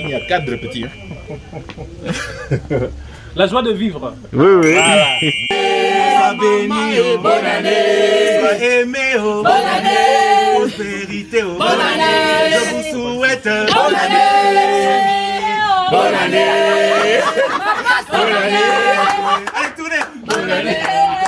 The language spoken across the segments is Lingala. Il y a quatre petits. Hein. La joie de vivre. Oui, oui. Voilà. Oh. bonne année. Oh. bonne année. Prospérité, oh. bonne année. Je vous souhaite euh, bonne année. Bonne année. Bonne année. Allez, tournez. Bonne année.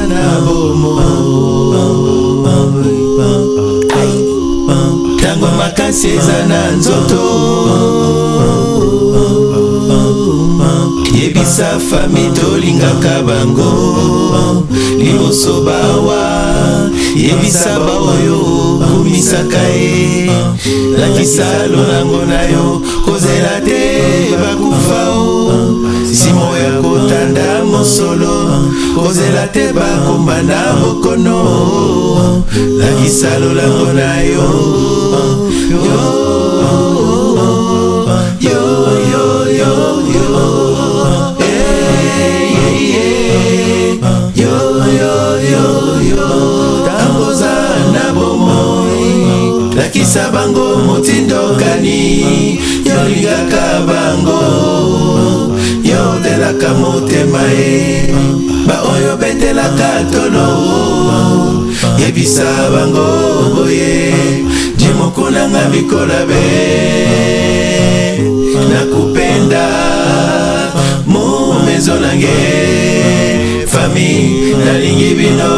eza na nzoto yebisa fami tolingaka bango liboso bawa yebisa baoyo okumisaka ye lakisa lolango na yo kozela te bakufa o nsimo ya kotanda mosolo kozela te bakomba na bokono nakisalolako na yo tamboza na bomoi lakisa bango motindokani yolingaka bango yotelaka motema ye baoyo betelaka tolo yebisa bango boye jimoko nanga mikola be nakupenda momezo nange fami nalingi bino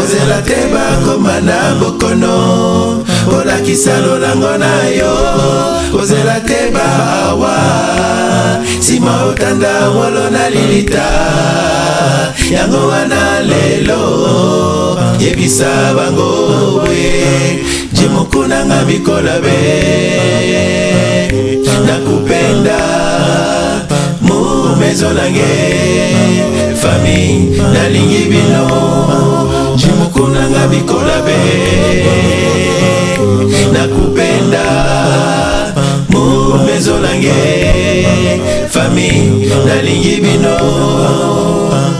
ozela te bakoma na bokono olakisa lolango na yo kozela te bawa nsima otanda ngolo na lilita yango wana lelo yebisa bango boye jemokunanga mikolabe nakupenda mumezo nange fami nalingi bino jemokunanga mikolabe nakupenda mumezo nange famille nalingi bino